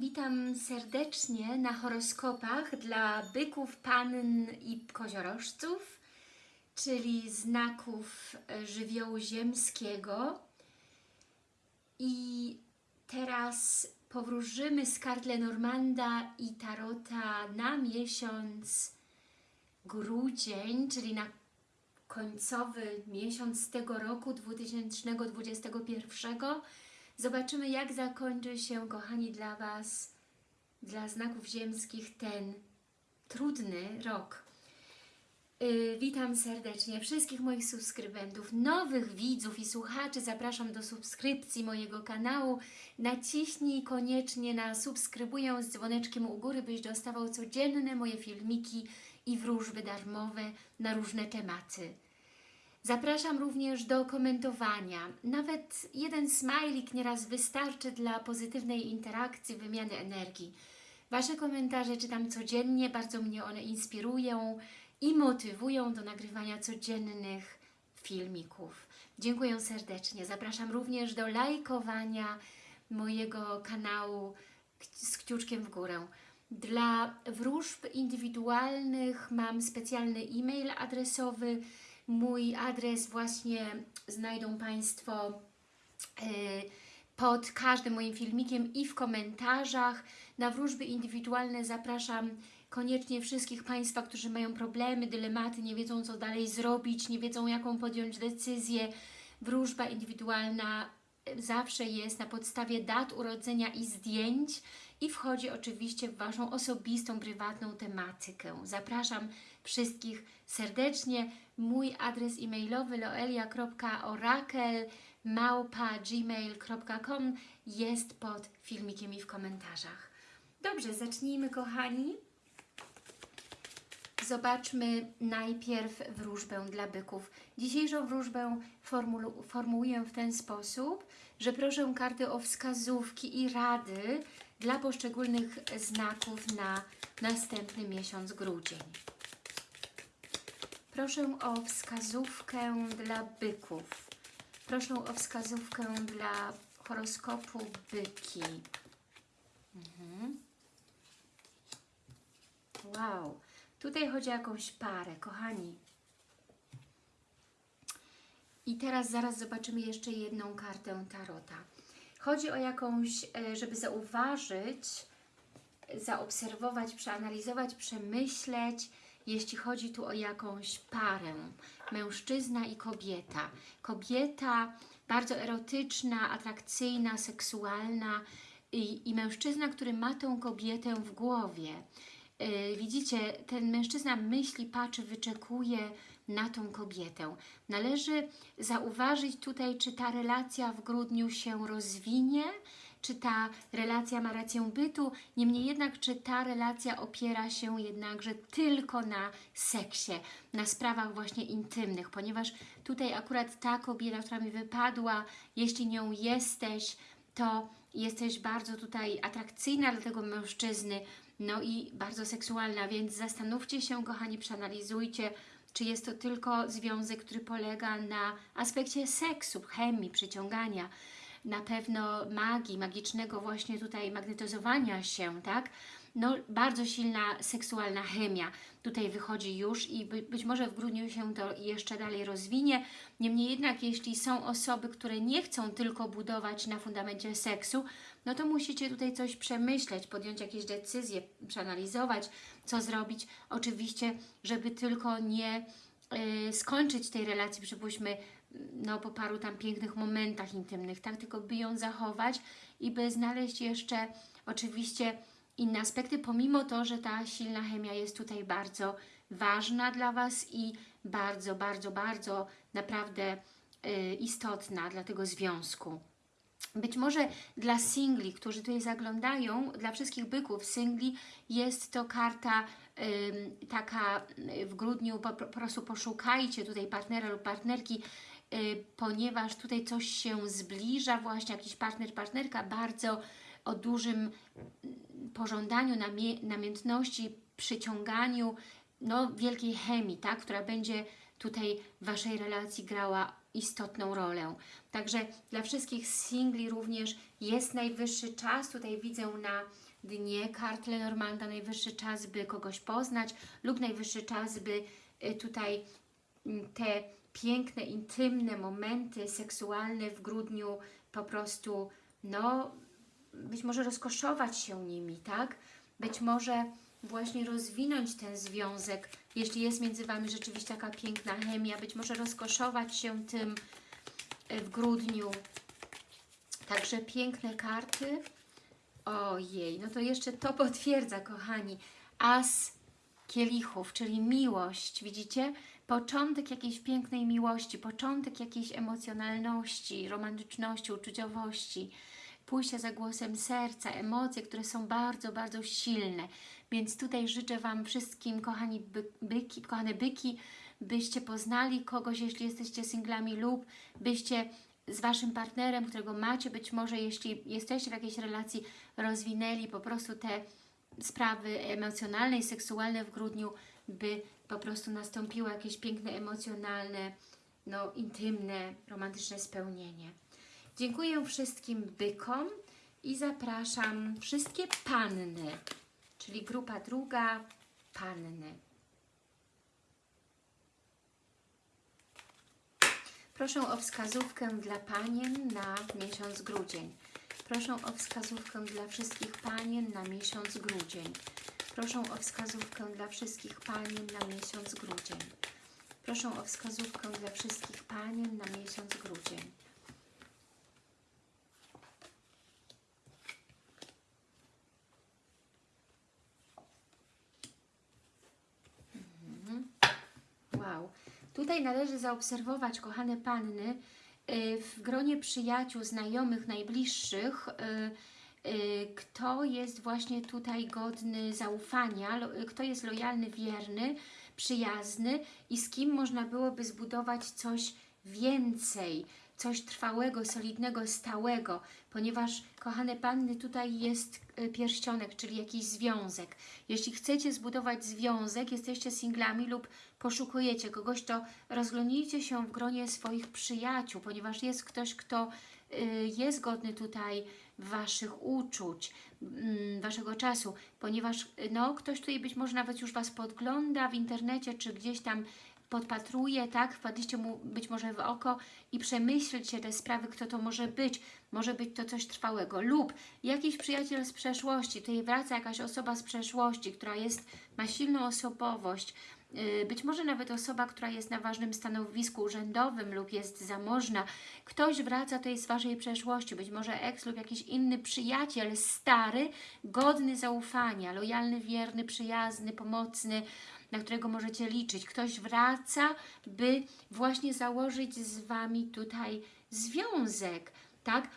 Witam serdecznie na horoskopach dla byków, pann i koziorożców, czyli znaków żywiołu ziemskiego. I teraz powróżymy z kart Lenormanda i Tarota na miesiąc grudzień, czyli na końcowy miesiąc tego roku 2021. Zobaczymy, jak zakończy się, kochani, dla Was, dla znaków ziemskich, ten trudny rok. Yy, witam serdecznie wszystkich moich subskrybentów, nowych widzów i słuchaczy. Zapraszam do subskrypcji mojego kanału. Naciśnij koniecznie na subskrybuję z dzwoneczkiem u góry, byś dostawał codzienne moje filmiki i wróżby darmowe na różne tematy. Zapraszam również do komentowania. Nawet jeden smajlik nieraz wystarczy dla pozytywnej interakcji, wymiany energii. Wasze komentarze czytam codziennie, bardzo mnie one inspirują i motywują do nagrywania codziennych filmików. Dziękuję serdecznie. Zapraszam również do lajkowania mojego kanału z kciuczkiem w górę. Dla wróżb indywidualnych mam specjalny e-mail adresowy. Mój adres właśnie znajdą Państwo yy, pod każdym moim filmikiem i w komentarzach. Na wróżby indywidualne zapraszam koniecznie wszystkich Państwa, którzy mają problemy, dylematy, nie wiedzą co dalej zrobić, nie wiedzą jaką podjąć decyzję. Wróżba indywidualna zawsze jest na podstawie dat urodzenia i zdjęć i wchodzi oczywiście w Waszą osobistą, prywatną tematykę. Zapraszam wszystkich serdecznie. Mój adres e-mailowy loelia.orakel.gmail.com jest pod filmikiem i w komentarzach. Dobrze, zacznijmy kochani. Zobaczmy najpierw wróżbę dla byków. Dzisiejszą wróżbę formułuję w ten sposób, że proszę karty o wskazówki i rady dla poszczególnych znaków na następny miesiąc grudzień. Proszę o wskazówkę dla byków. Proszę o wskazówkę dla horoskopu byki. Mhm. Wow. Tutaj chodzi o jakąś parę, kochani. I teraz zaraz zobaczymy jeszcze jedną kartę Tarota. Chodzi o jakąś, e, żeby zauważyć, zaobserwować, przeanalizować, przemyśleć, jeśli chodzi tu o jakąś parę, mężczyzna i kobieta. Kobieta bardzo erotyczna, atrakcyjna, seksualna i, i mężczyzna, który ma tą kobietę w głowie. Yy, widzicie, ten mężczyzna myśli, patrzy, wyczekuje na tą kobietę. Należy zauważyć tutaj, czy ta relacja w grudniu się rozwinie, czy ta relacja ma rację bytu, niemniej jednak, czy ta relacja opiera się jednakże tylko na seksie, na sprawach właśnie intymnych, ponieważ tutaj akurat ta kobieta, która mi wypadła, jeśli nią jesteś, to jesteś bardzo tutaj atrakcyjna dla tego mężczyzny, no i bardzo seksualna, więc zastanówcie się, kochani, przeanalizujcie, czy jest to tylko związek, który polega na aspekcie seksu, chemii, przyciągania, na pewno magii, magicznego właśnie tutaj magnetyzowania się, tak? No, bardzo silna seksualna chemia tutaj wychodzi już i by, być może w grudniu się to jeszcze dalej rozwinie. Niemniej jednak, jeśli są osoby, które nie chcą tylko budować na fundamencie seksu, no to musicie tutaj coś przemyśleć, podjąć jakieś decyzje, przeanalizować, co zrobić. Oczywiście, żeby tylko nie y, skończyć tej relacji, przypuśćmy, no, po paru tam pięknych momentach intymnych, tak? Tylko by ją zachować i by znaleźć jeszcze oczywiście inne aspekty, pomimo to, że ta silna chemia jest tutaj bardzo ważna dla Was i bardzo, bardzo, bardzo naprawdę y, istotna dla tego związku. Być może dla singli, którzy tutaj zaglądają, dla wszystkich byków singli jest to karta y, taka w grudniu, po, po prostu poszukajcie tutaj partnera lub partnerki, ponieważ tutaj coś się zbliża, właśnie jakiś partner, partnerka bardzo o dużym pożądaniu, namie, namiętności, przyciąganiu, no wielkiej chemii, tak, która będzie tutaj w Waszej relacji grała istotną rolę. Także dla wszystkich singli również jest najwyższy czas, tutaj widzę na dnie kart Lenormanda, najwyższy czas, by kogoś poznać lub najwyższy czas, by y, tutaj mm, te piękne, intymne momenty seksualne w grudniu po prostu, no, być może rozkoszować się nimi, tak? Być może właśnie rozwinąć ten związek, jeśli jest między Wami rzeczywiście taka piękna chemia, być może rozkoszować się tym y, w grudniu. Także piękne karty. Ojej, no to jeszcze to potwierdza, kochani. As kielichów, czyli miłość, widzicie? Początek jakiejś pięknej miłości, początek jakiejś emocjonalności, romantyczności, uczuciowości, pójście za głosem serca, emocje, które są bardzo, bardzo silne. Więc tutaj życzę Wam wszystkim, kochani by, byki, kochane byki, byście poznali kogoś, jeśli jesteście singlami lub byście z Waszym partnerem, którego macie, być może jeśli jesteście w jakiejś relacji, rozwinęli po prostu te sprawy emocjonalne i seksualne w grudniu, by po prostu nastąpiło jakieś piękne, emocjonalne, no intymne, romantyczne spełnienie. Dziękuję wszystkim bykom i zapraszam wszystkie panny, czyli grupa druga, panny. Proszę o wskazówkę dla panien na miesiąc grudzień. Proszę o wskazówkę dla wszystkich panien na miesiąc grudzień. Proszę o wskazówkę dla wszystkich panien na miesiąc grudzień. Proszę o wskazówkę dla wszystkich panien na miesiąc grudzień. Mhm. Wow. Tutaj należy zaobserwować, kochane panny, y, w gronie przyjaciół, znajomych, najbliższych, y, kto jest właśnie tutaj godny zaufania, lo- kto jest lojalny, wierny, przyjazny i z kim można byłoby zbudować coś więcej, coś trwałego, solidnego, stałego, ponieważ, kochane panny, tutaj jest y, pierścionek, czyli jakiś związek. Jeśli chcecie zbudować związek, jesteście singlami lub poszukujecie kogoś, to rozglądnijcie się w gronie swoich przyjaciół, ponieważ jest ktoś, kto y, jest godny tutaj Waszych uczuć, mm, Waszego czasu, ponieważ no, ktoś tutaj być może nawet już Was podgląda w internecie, czy gdzieś tam podpatruje, tak? Wpadliście mu być może w oko i przemyślcie te sprawy, kto to może być. Może być to coś trwałego lub jakiś przyjaciel z przeszłości, tutaj wraca jakaś osoba z przeszłości, która jest, ma silną osobowość, być może nawet osoba, która jest na ważnym stanowisku urzędowym lub jest zamożna. Ktoś wraca tutaj z Waszej przeszłości, być może eks lub jakiś inny przyjaciel, stary, godny zaufania, lojalny, wierny, przyjazny, pomocny, na którego możecie liczyć. Ktoś wraca, by właśnie założyć z Wami tutaj związek, tak?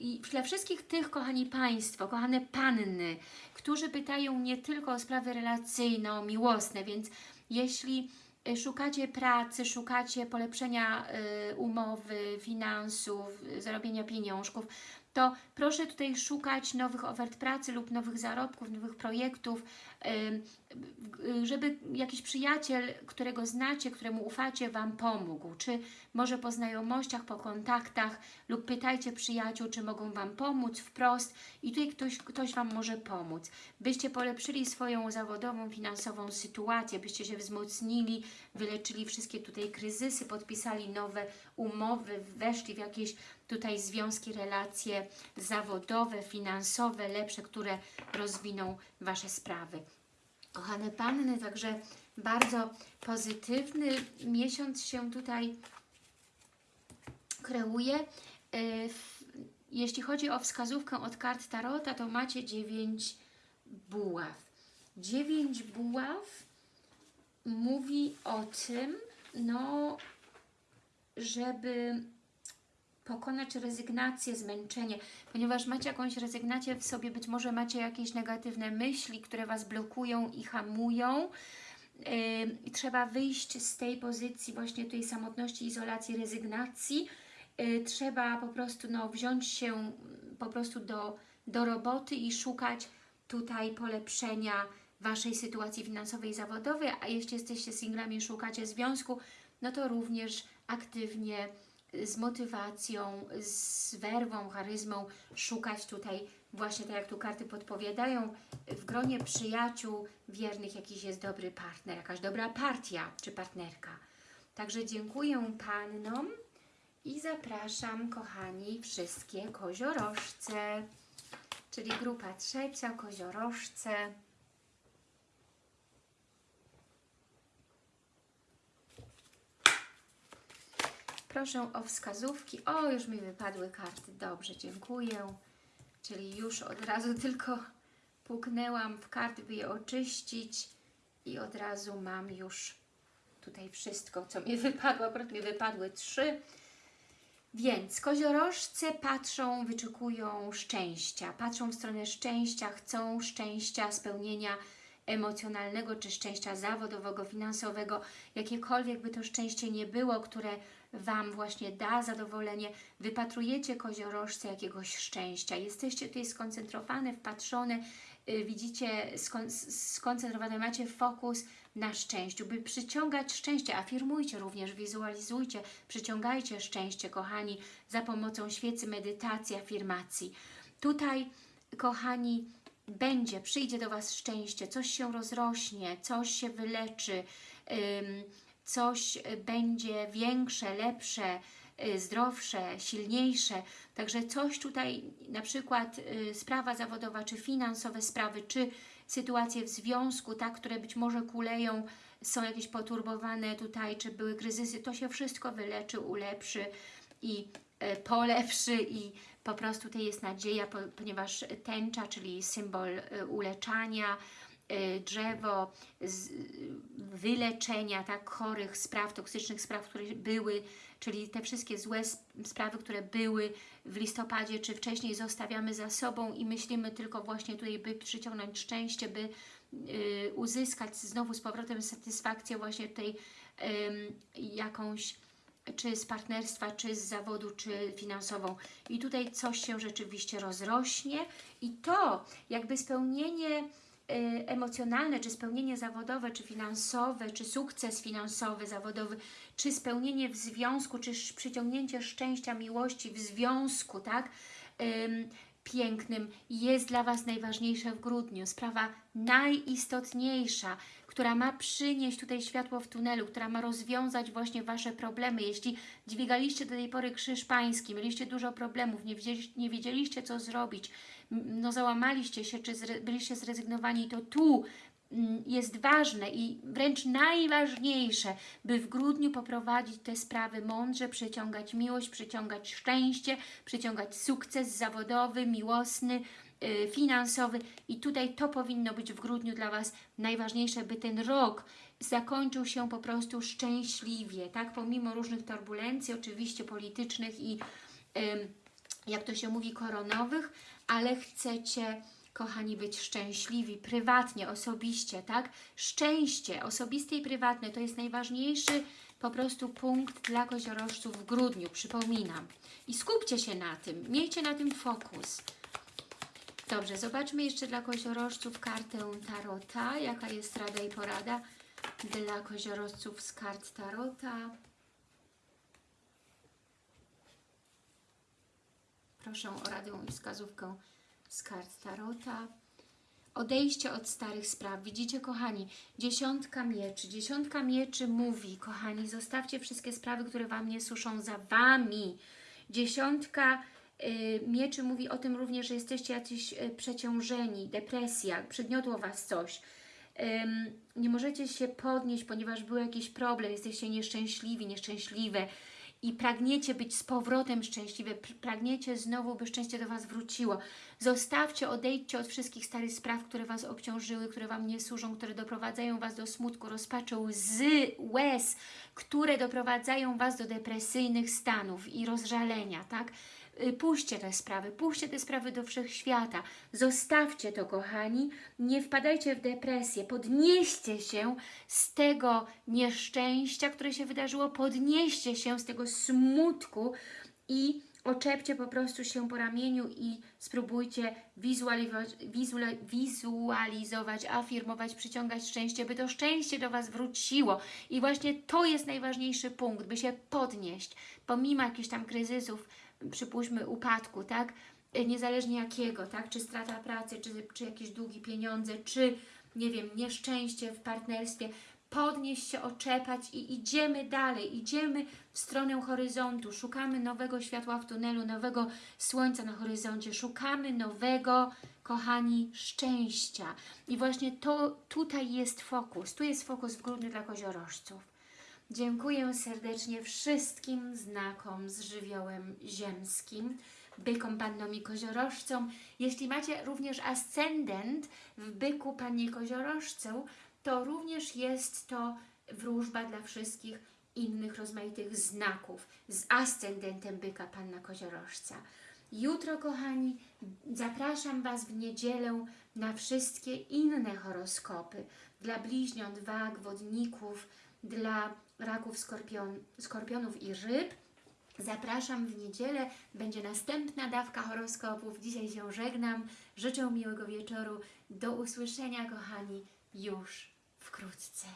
I dla wszystkich tych, kochani Państwo, kochane panny, którzy pytają nie tylko o sprawy relacyjno-miłosne, więc jeśli y, szukacie pracy, szukacie polepszenia y, umowy, finansów, y, zarobienia pieniążków, to proszę tutaj szukać nowych ofert pracy lub nowych zarobków, nowych projektów, żeby jakiś przyjaciel, którego znacie, któremu ufacie, Wam pomógł. Czy może po znajomościach, po kontaktach lub pytajcie przyjaciół, czy mogą Wam pomóc wprost i tutaj ktoś, ktoś Wam może pomóc. Byście polepszyli swoją zawodową, finansową sytuację, byście się wzmocnili, wyleczyli wszystkie tutaj kryzysy, podpisali nowe umowy, weszli w jakieś tutaj związki, relacje zawodowe, finansowe, lepsze, które rozwiną Wasze sprawy. Kochane Panny, także bardzo pozytywny miesiąc się tutaj kreuje. W- Jeśli chodzi o wskazówkę od kart Tarota, to macie 9 buław. 9 buław mówi o tym, no, żeby pokonać rezygnację, zmęczenie, ponieważ macie jakąś rezygnację w sobie, być może macie jakieś negatywne myśli, które Was blokują i hamują. Yy, trzeba wyjść z tej pozycji właśnie tej samotności, izolacji, rezygnacji. Yy, trzeba po prostu no, wziąć się mm, po prostu do, do roboty i szukać tutaj polepszenia Waszej sytuacji finansowej i zawodowej, a jeśli jesteście singlami i szukacie związku, no to również aktywnie z motywacją, z werwą, charyzmą szukać tutaj, właśnie tak jak tu karty podpowiadają, w gronie przyjaciół wiernych jakiś jest dobry partner, jakaś dobra partia czy partnerka. Także dziękuję Pannom i zapraszam, kochani, wszystkie koziorożce, czyli grupa trzecia, koziorożce. Proszę o wskazówki. O, już mi wypadły karty. Dobrze, dziękuję. Czyli już od razu tylko puknęłam w karty, by je oczyścić i od razu mam już tutaj wszystko, co mi wypadło. Akurat mi wypadły trzy. Więc koziorożce patrzą, wyczekują szczęścia, patrzą w stronę szczęścia, chcą szczęścia, spełnienia emocjonalnego czy szczęścia zawodowego, finansowego, jakiekolwiek by to szczęście nie było, które Wam właśnie da zadowolenie, wypatrujecie koziorożce jakiegoś szczęścia, jesteście tutaj skoncentrowane, wpatrzone, yy, widzicie, skon skoncentrowane, macie fokus na szczęściu, by przyciągać szczęście, afirmujcie również, wizualizujcie, przyciągajcie szczęście, kochani, za pomocą świecy, medytacji, afirmacji. Tutaj, kochani, będzie, przyjdzie do Was szczęście, coś się rozrośnie, coś się wyleczy, coś będzie większe, lepsze, y, zdrowsze, silniejsze. Także coś tutaj, na przykład y, sprawa zawodowa, czy finansowe sprawy, czy sytuacje w związku, tak, które być może kuleją, są jakieś poturbowane tutaj, czy były kryzysy, to się wszystko wyleczy, ulepszy i y, polepszy i po prostu tutaj jest nadzieja, ponieważ tęcza, czyli symbol uleczania, Y, drzewo wyleczenia tak, chorych spraw, toksycznych spraw, które były, czyli te wszystkie złe sprawy, które były w listopadzie czy wcześniej zostawiamy za sobą i myślimy tylko właśnie tutaj, by przyciągnąć szczęście, by y, uzyskać znowu z powrotem satysfakcję właśnie y, jakąś czy z partnerstwa, czy z zawodu, czy finansową. I tutaj coś się rzeczywiście rozrośnie i to jakby spełnienie emocjonalne, czy spełnienie zawodowe, czy finansowe, czy sukces finansowy, zawodowy, czy spełnienie w związku, czy przyciągnięcie szczęścia, miłości w związku, tak? Ym, pięknym jest dla Was najważniejsze w grudniu. Sprawa najistotniejsza, która ma przynieść tutaj światło w tunelu, która ma rozwiązać właśnie Wasze problemy. Jeśli dźwigaliście do tej pory krzyż pański, mieliście dużo problemów, nie, nie wiedzieliście co zrobić, no załamaliście się, czy byliście zrezygnowani, to tu mm, jest ważne i wręcz najważniejsze, by w grudniu poprowadzić te sprawy mądrze, przyciągać miłość, przyciągać szczęście, przyciągać sukces zawodowy, miłosny, finansowy i tutaj to powinno być w grudniu dla Was najważniejsze, by ten rok zakończył się po prostu szczęśliwie, tak, pomimo różnych turbulencji, oczywiście politycznych i jak to się mówi, koronowych, ale chcecie, kochani, być szczęśliwi, prywatnie, osobiście, tak? Szczęście osobiste i prywatne to jest najważniejszy po prostu punkt dla koziorożców w grudniu, przypominam. I skupcie się na tym, miejcie na tym fokus. Dobrze, zobaczmy jeszcze dla koziorożców kartę Tarota. Jaka jest rada i porada dla koziorożców z kart Tarota? Proszę o radę i wskazówkę z kart Tarota. Odejście od starych spraw. Widzicie, kochani, dziesiątka mieczy. Dziesiątka mieczy mówi, kochani, zostawcie wszystkie sprawy, które Wam nie suszą za Wami. Dziesiątka mieczy mówi o tym również, że jesteście jacyś y, przeciążeni, depresja, przygniotło Was coś. nie możecie się podnieść, ponieważ był jakiś problem, jesteście nieszczęśliwi, nieszczęśliwe i pragniecie być z powrotem szczęśliwe, pragniecie znowu, by szczęście do Was wróciło. Zostawcie, odejdźcie od wszystkich starych spraw, które Was obciążyły, które Wam nie służą, które doprowadzają Was do smutku, rozpaczy, łzy, łez, które doprowadzają Was do depresyjnych stanów i rozżalenia, tak? Y, puśćcie te sprawy, puśćcie te sprawy do wszechświata, zostawcie to, kochani, nie wpadajcie w depresję, podnieście się z tego nieszczęścia, które się wydarzyło, podnieście się z tego smutku i oczepcie po prostu się po ramieniu i spróbujcie wizualizować, wizualizować, afirmować, przyciągać szczęście, by to szczęście do Was wróciło. I właśnie to jest najważniejszy punkt, by się podnieść, pomimo jakichś tam kryzysów, przypuśćmy upadku, tak? Y, Niezależnie jakiego, tak? Czy strata pracy, czy, czy jakieś długi pieniądze, czy nie wiem, nieszczęście w partnerstwie, podnieść się, oczepać i idziemy dalej, idziemy w stronę horyzontu, szukamy nowego światła w tunelu, nowego słońca na horyzoncie, szukamy nowego, kochani, szczęścia. I właśnie to tutaj jest fokus, tu jest fokus w grudniu dla koziorożców. Dziękuję serdecznie wszystkim znakom z żywiołem ziemskim, bykom, pannom i koziorożcom. Jeśli macie również ascendent w byku, pannie koziorożcu, to również jest to wróżba dla wszystkich innych rozmaitych znaków z ascendentem byka, panna koziorożca. Jutro, kochani, zapraszam Was w niedzielę na wszystkie inne horoskopy dla bliźniąt, wag, wodników, dla raków, skorpion, skorpionów i ryb. Zapraszam w niedzielę, będzie następna dawka horoskopów. Dzisiaj się żegnam, życzę miłego wieczoru. Do usłyszenia, kochani, już wkrótce.